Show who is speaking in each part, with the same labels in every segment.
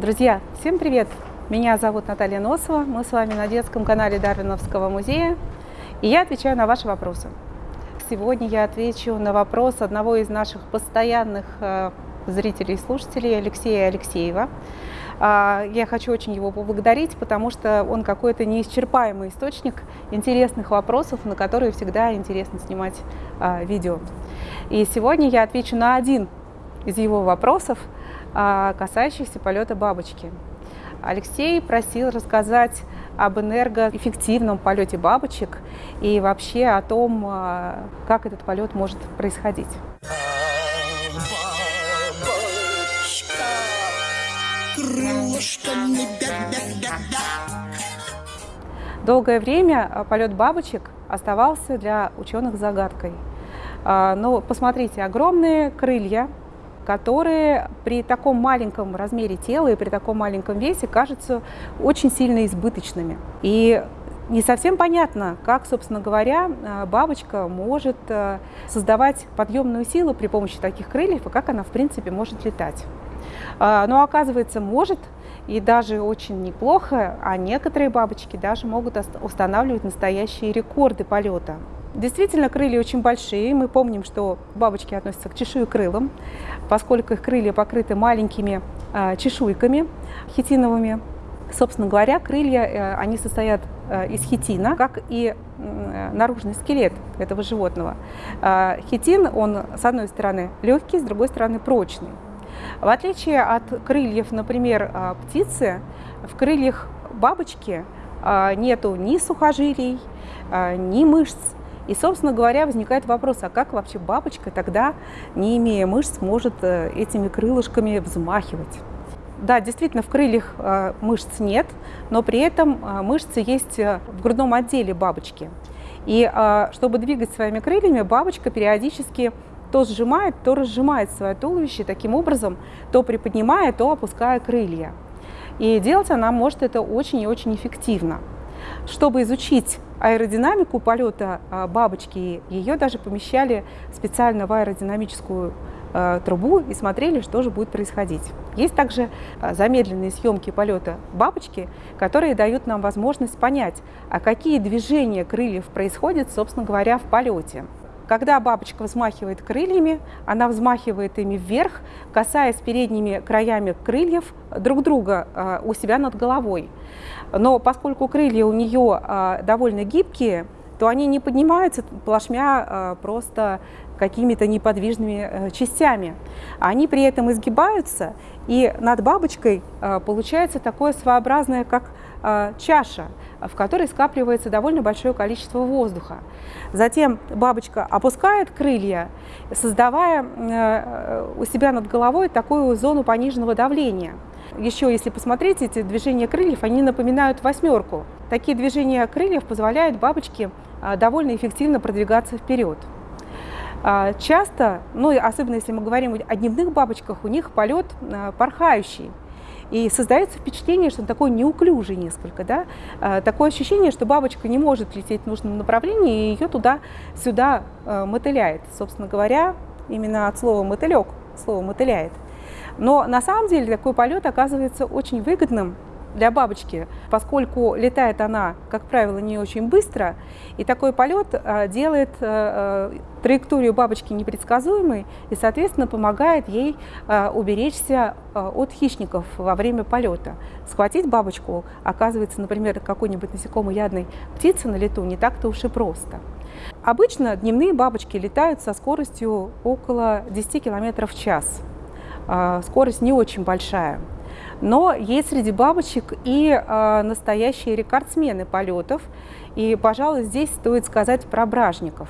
Speaker 1: Друзья, всем привет! Меня зовут Наталья Носова, мы с вами на детском канале Дарвиновского музея, и я отвечаю на ваши вопросы. Сегодня я отвечу на вопрос одного из наших постоянных э, зрителей и слушателей, Алексея Алексеева. А, я хочу очень его поблагодарить, потому что он какой-то неисчерпаемый источник интересных вопросов, на которые всегда интересно снимать а, видео. И сегодня я отвечу на один из его вопросов, касающихся полета бабочки. Алексей просил рассказать об энергоэффективном полете бабочек и вообще о том, как этот полет может происходить. Долгое время а, полет бабочек оставался для ученых загадкой. А, но посмотрите, огромные крылья, которые при таком маленьком размере тела и при таком маленьком весе кажутся очень сильно избыточными. И не совсем понятно, как, собственно говоря, а, бабочка может создавать подъемную силу при помощи таких крыльев и как она, в принципе, может летать. А, но оказывается, может и даже очень неплохо, а некоторые бабочки даже могут устанавливать настоящие рекорды полета. Действительно, крылья очень большие. Мы помним, что бабочки относятся к чешуекрылым, поскольку их крылья покрыты маленькими э, чешуйками хитиновыми. Собственно говоря, крылья, э, они состоят э, из хитина, как и э, наружный скелет этого животного. Э, хитин, он с одной стороны легкий, с другой стороны прочный. В отличие от крыльев, например, а, птицы, в крыльях бабочки а, нету ни сухожилий, а, ни мышц. И, собственно говоря, возникает вопрос, а как вообще бабочка тогда, не имея мышц, может э, этими крылышками взмахивать? Да, действительно, в крыльях мышц нет, но при этом мышцы есть э, в грудном отделе бабочки. И чтобы двигать своими крыльями, бабочка периодически то сжимает, то разжимает свое туловище, таким образом то приподнимая, то опуская крылья. И делать она может это очень и очень эффективно. Чтобы изучить аэродинамику полета а, бабочки, ее даже помещали специально в аэродинамическую а, трубу и смотрели, что же будет происходить. Есть также а, замедленные съемки полета бабочки, которые дают нам возможность понять, а какие движения крыльев происходят, собственно говоря, в полете. Когда бабочка взмахивает крыльями, она взмахивает ими вверх, касаясь передними краями крыльев друг друга а, у себя над головой. Но поскольку крылья у нее а, довольно гибкие, то они не поднимаются плашмя а, просто какими-то неподвижными э, частями. Они при этом изгибаются, и над бабочкой получается такое своеобразное, как чаша – в которой скапливается довольно большое количество воздуха. Затем бабочка опускает крылья, создавая э, у себя над головой такую зону пониженного давления. Еще, если посмотреть, эти движения крыльев, они напоминают восьмерку. Такие движения крыльев позволяют бабочке э, довольно эффективно продвигаться вперед. Часто, ну особенно если мы говорим о дневных бабочках, у них полет э, порхающий. И создается впечатление, что он такой неуклюжий несколько, да? А, такое ощущение, что бабочка не может лететь в нужном направлении, и ее туда-сюда а, мотыляет. Собственно говоря, именно от слова «мотылек» слово «мотыляет». Но на самом деле такой полет оказывается очень выгодным для бабочки, поскольку летает она, как правило, не очень быстро, и такой полет э, делает э, э, траекторию бабочки непредсказуемой и, соответственно, помогает ей уберечься от хищников во время полета. Схватить бабочку, оказывается, например, какой-нибудь насекомоядной птицы на лету не так-то уж и просто. Обычно дневные бабочки летают со скоростью около 10 км в час. Скорость не очень большая. Но есть среди бабочек и э, настоящие рекордсмены полетов. И, пожалуй, здесь стоит сказать про бражников.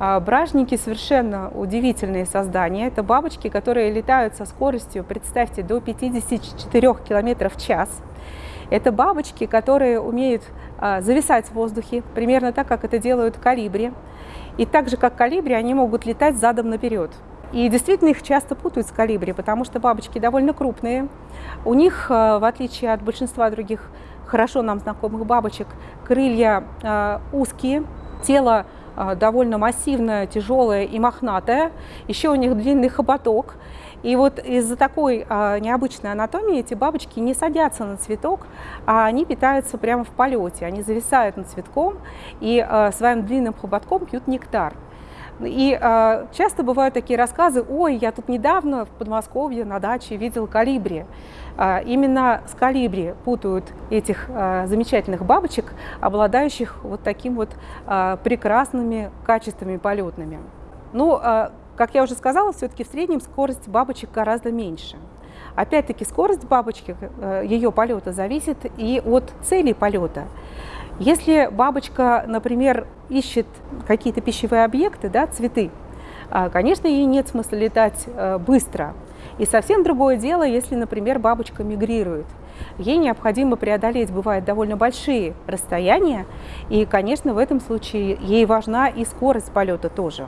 Speaker 1: А, бражники совершенно удивительные создания. Это бабочки, которые летают со скоростью, представьте, до 54 км в час. Это бабочки, которые умеют а, зависать в воздухе, примерно так, как это делают калибри. И так же, как калибри, они могут летать задом наперед. И действительно их часто путают с калибри, потому что бабочки довольно крупные. У них, э, в отличие от большинства других хорошо нам знакомых бабочек, крылья э, узкие, тело довольно массивная, тяжелая и мохнатая. Еще у них длинный хоботок. И вот из-за такой необычной анатомии эти бабочки не садятся на цветок, а они питаются прямо в полете. Они зависают над цветком и своим длинным хоботком пьют нектар. И э, часто бывают такие рассказы, ой, я тут недавно в Подмосковье на даче видел калибри. Э, именно с калибри путают этих э, замечательных бабочек, обладающих вот таким вот э, прекрасными качествами полетными. Ну, э, как я уже сказала, все-таки в среднем скорость бабочек гораздо меньше. Опять-таки скорость бабочки, э, ее полета зависит и от цели полета. Если бабочка, например, ищет какие-то пищевые объекты, да, цветы, а, конечно, ей нет смысла летать э, быстро. И совсем другое дело, если, например, бабочка мигрирует. Ей необходимо преодолеть, бывает, довольно большие расстояния, и, конечно, в этом случае ей важна и скорость полета тоже.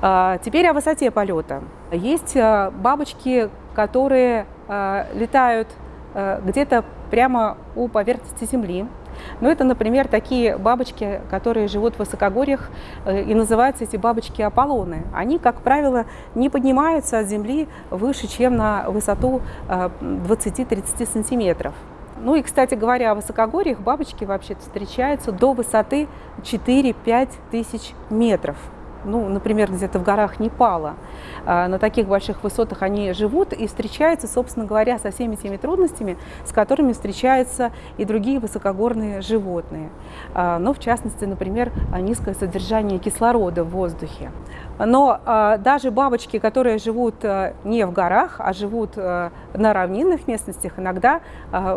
Speaker 1: А, теперь о высоте полета. Есть э, бабочки, которые э, летают где-то прямо у поверхности Земли, ну, это, например, такие бабочки, которые живут в высокогорьях, э, и называются эти бабочки Аполлоны. Они, как правило, не поднимаются от земли выше, чем на высоту 20-30 э, сантиметров. Ну и, кстати говоря, о высокогорьях бабочки вообще встречаются до высоты 4-5 тысяч метров ну, например, где-то в горах Непала. А, на таких больших высотах они живут и встречаются, собственно говоря, со всеми теми трудностями, с которыми встречаются и другие высокогорные животные. Ну, в частности, например, низкое содержание кислорода в воздухе. Но а, даже бабочки, которые живут не в горах, а живут на равнинных местностях, иногда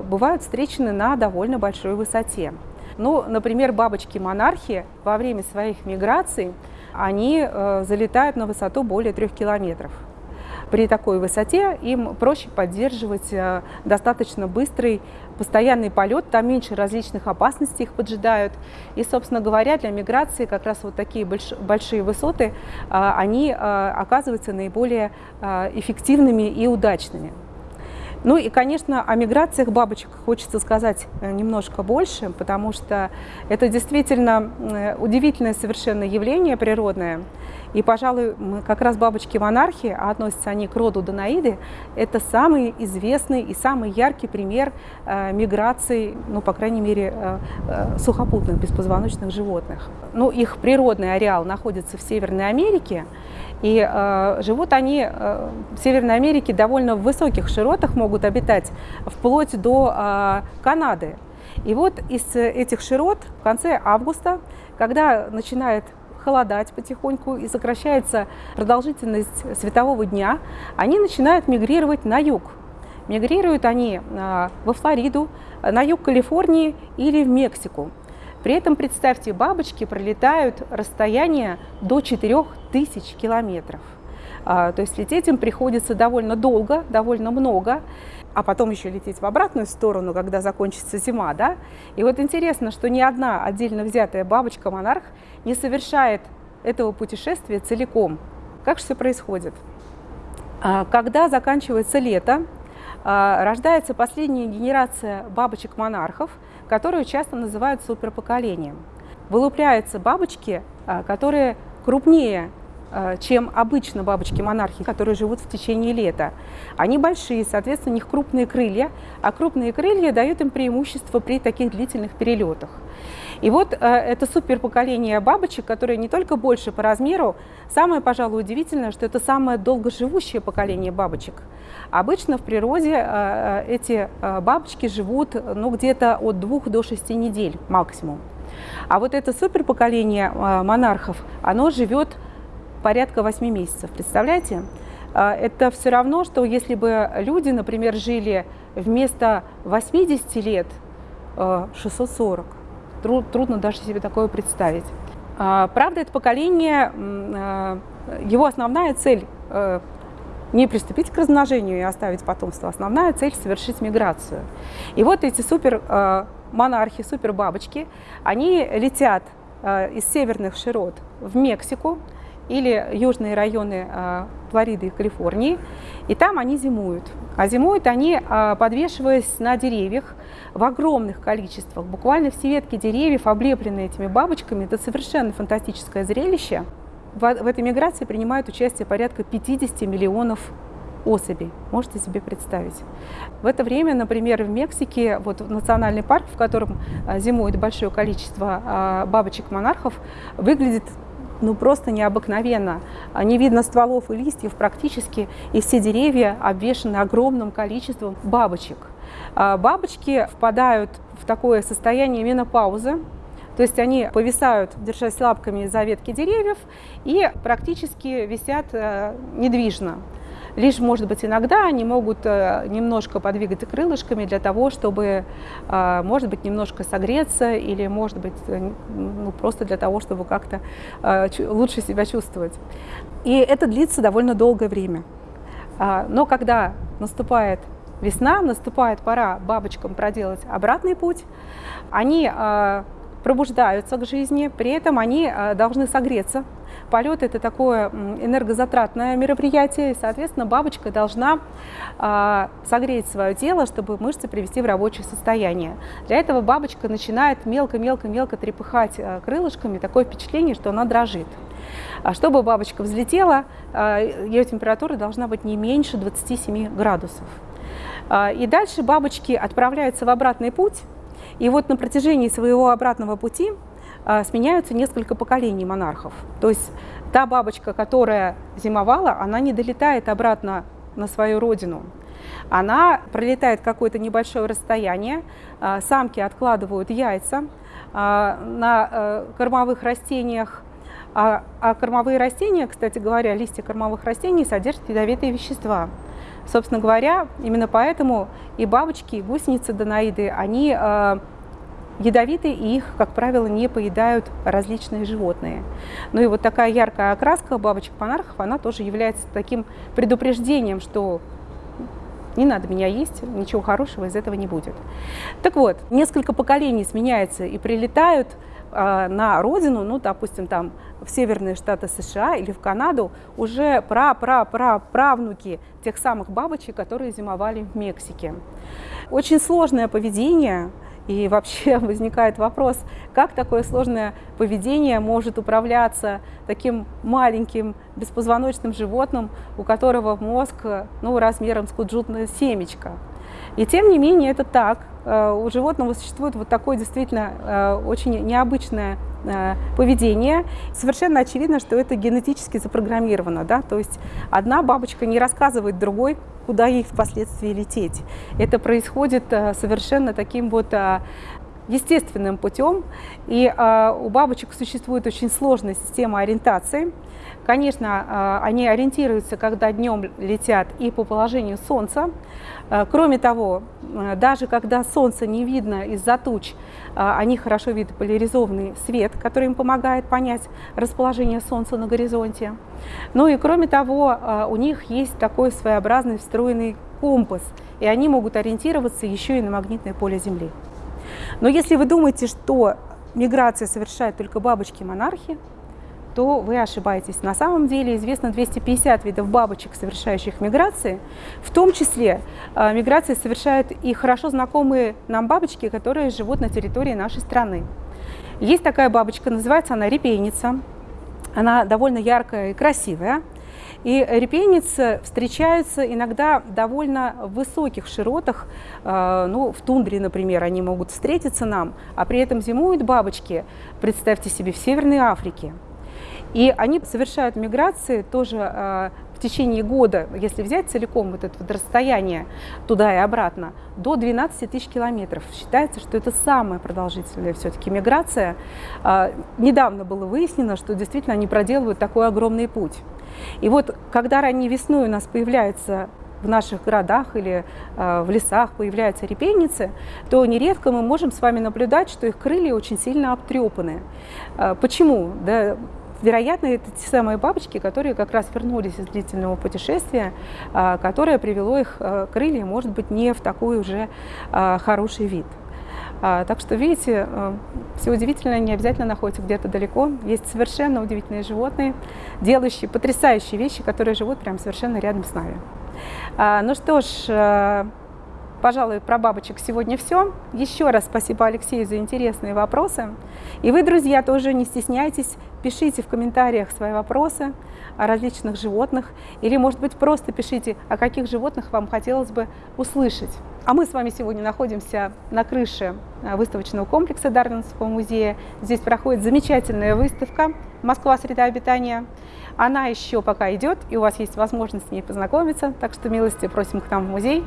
Speaker 1: бывают встречены на довольно большой высоте. Ну, например, бабочки-монархи во время своих миграций они э, залетают на высоту более трех километров. При такой высоте им проще поддерживать э, достаточно быстрый постоянный полет, там меньше различных опасностей их поджидают. И, собственно говоря, для миграции как раз вот такие больш большие высоты, э, они оказываются наиболее эффективными и удачными. Ну и, конечно, о миграциях бабочек хочется сказать э, немножко больше, потому что это действительно э, удивительное совершенно явление природное. И, пожалуй, как раз бабочки-монархи, а относятся они к роду Данаиды, это самый известный и самый яркий пример э, миграции, ну, по крайней мере, э, э, сухопутных беспозвоночных животных. Ну, их природный ареал находится в Северной Америке, и э, живут они э, в Северной Америке довольно в высоких широтах, могут обитать вплоть до э, Канады. И вот из этих широт в конце августа, когда начинает холодать потихоньку и сокращается продолжительность светового дня, они начинают мигрировать на юг. Мигрируют они э, во Флориду, на юг Калифорнии или в Мексику. При этом, представьте, бабочки пролетают расстояние до 4000 километров. А, то есть лететь им приходится довольно долго, довольно много, а потом еще лететь в обратную сторону, когда закончится зима. Да? И вот интересно, что ни одна отдельно взятая бабочка-монарх не совершает этого путешествия целиком. Как же все происходит? А, когда заканчивается лето, а, рождается последняя генерация бабочек-монархов, которую часто называют суперпоколением. Вылупляются бабочки, которые крупнее чем обычно бабочки-монархи, которые живут в течение лета. Они большие, соответственно, у них крупные крылья, а крупные крылья дают им преимущество при таких длительных перелетах. И вот э, это суперпоколение бабочек, которые не только больше по размеру, самое, пожалуй, удивительное, что это самое долгоживущее поколение бабочек. Обычно в природе э, э эти э, бабочки живут ну, где-то от двух до шести недель максимум. А вот это суперпоколение э, монархов, оно живет порядка 8 месяцев. Представляете? А, это все равно, что если бы люди, например, жили вместо 80 лет 640. А, трудно даже себе такое представить. А, правда, это поколение, его основная цель не приступить к размножению и оставить потомство. Основная цель – совершить миграцию. И вот эти супер монархи, супер бабочки, они летят из северных широт в Мексику, или южные районы а, Флориды и Калифорнии. И там они зимуют. А зимуют они, а, подвешиваясь на деревьях в огромных количествах. Буквально все ветки деревьев облеплены этими бабочками. Это совершенно фантастическое зрелище. В этой миграции принимают участие порядка 50 миллионов особей. Можете себе представить. В это время, например, в Мексике, вот национальный парк, в котором а, зимует большое количество бабочек-монархов, выглядит ну просто необыкновенно. А, не видно стволов и листьев практически, и все деревья обвешаны огромным количеством бабочек. Бабочки впадают в такое состояние менопаузы, то есть они повисают, держась лапками за ветки деревьев, и практически висят э, недвижно. Лишь, может быть, иногда они могут э, немножко подвигать крылышками для того, чтобы, э, может быть, немножко согреться или, может быть, э, ну, просто для того, чтобы как-то лучше себя чувствовать. И это длится довольно долгое время. А, но когда наступает весна, наступает пора бабочкам проделать обратный путь, они пробуждаются к жизни, при этом они должны согреться Полет – это такое энергозатратное мероприятие, и, соответственно, бабочка должна э, согреть свое тело, чтобы мышцы привести в рабочее состояние. Для этого бабочка начинает мелко-мелко-мелко трепыхать э, крылышками, такое впечатление, что она дрожит. А чтобы бабочка взлетела, э, ее температура должна быть не меньше 27 градусов. И дальше бабочки отправляются в обратный путь, и вот на протяжении своего обратного пути а, сменяются несколько поколений монархов. То есть та бабочка, которая зимовала, она не долетает обратно на свою родину. Она пролетает какое-то небольшое расстояние, а, самки откладывают яйца а, на э, кормовых растениях, а, а кормовые растения, кстати говоря, листья кормовых растений содержат ядовитые вещества. Собственно говоря, именно поэтому и бабочки, и гусеницы донаиды, они ядовитые, и их, как правило, не поедают различные животные. Ну и вот такая яркая окраска бабочек-монархов, она тоже является таким предупреждением, что не надо меня есть, ничего хорошего из этого не будет. Так вот, несколько поколений сменяется и прилетают э, на родину, ну, допустим, там в северные штаты США или в Канаду, уже пра-пра-пра-правнуки тех самых бабочек, которые зимовали в Мексике. Очень сложное поведение, и вообще возникает вопрос, как такое сложное поведение может управляться таким маленьким беспозвоночным животным, у которого мозг ну, размером с куджутное семечко. И тем не менее это так. Э, у животного существует вот такое действительно э, очень необычное поведение. Совершенно очевидно, что это генетически запрограммировано. Да? То есть одна бабочка не рассказывает другой, куда ей впоследствии лететь. Это происходит совершенно таким вот естественным путем. И у бабочек существует очень сложная система ориентации. Конечно, а, они ориентируются, когда днем летят, и по положению Солнца. А, кроме того, а, даже когда Солнце не видно из-за туч, они хорошо видят поляризованный свет, который им помогает понять расположение Солнца на горизонте. Ну и кроме того, у них есть такой своеобразный встроенный компас, и они могут ориентироваться еще и на магнитное поле Земли. Но если вы думаете, что миграция совершают только бабочки-монархи, то вы ошибаетесь. На самом деле известно 250 видов бабочек, совершающих миграции. В том числе э, миграции совершают и хорошо знакомые нам бабочки, которые живут на территории нашей страны. Есть такая бабочка, называется она репейница. Она довольно яркая и красивая. И репейницы встречаются иногда довольно высоких широтах, э, ну, в тундре, например, они могут встретиться нам, а при этом зимуют бабочки, представьте себе, в Северной Африке. И они совершают миграции тоже э, в течение года, если взять целиком вот это вот расстояние туда и обратно, до 12 тысяч километров. Считается, что это самая продолжительная все-таки миграция. Э, недавно было выяснено, что действительно они проделывают такой огромный путь. И вот когда ранней весной у нас появляется в наших городах или э, в лесах появляются репейницы, то нередко мы можем с вами наблюдать, что их крылья очень сильно обтрепаны. Э, почему? Да, Вероятно, это те самые бабочки, которые как раз вернулись из длительного путешествия, а, которое привело их а, крылья, может быть, не в такой уже а, хороший вид. Так что, видите, все удивительное не обязательно находится где-то далеко. Есть совершенно удивительные животные, делающие потрясающие вещи, которые живут прямо совершенно рядом с нами. Ну что ж, пожалуй, про бабочек сегодня все. Еще раз спасибо Алексею за интересные вопросы. И вы, друзья, тоже не стесняйтесь, пишите в комментариях свои вопросы о различных животных, или, может быть, просто пишите, о каких животных вам хотелось бы услышать. А мы с вами сегодня находимся на крыше э, выставочного комплекса Дарвинского музея. Здесь проходит замечательная выставка «Москва. Среда обитания». Она еще пока идет, и у вас есть возможность с ней познакомиться, так что милости просим к нам в музей.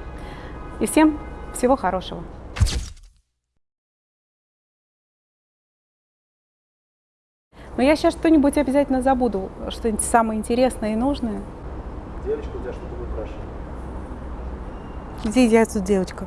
Speaker 1: И всем всего хорошего! Но я сейчас что-нибудь обязательно забуду, что-нибудь самое интересное и нужное.
Speaker 2: Девочка у тебя что-то выпрашивает.
Speaker 1: Где я тут девочка?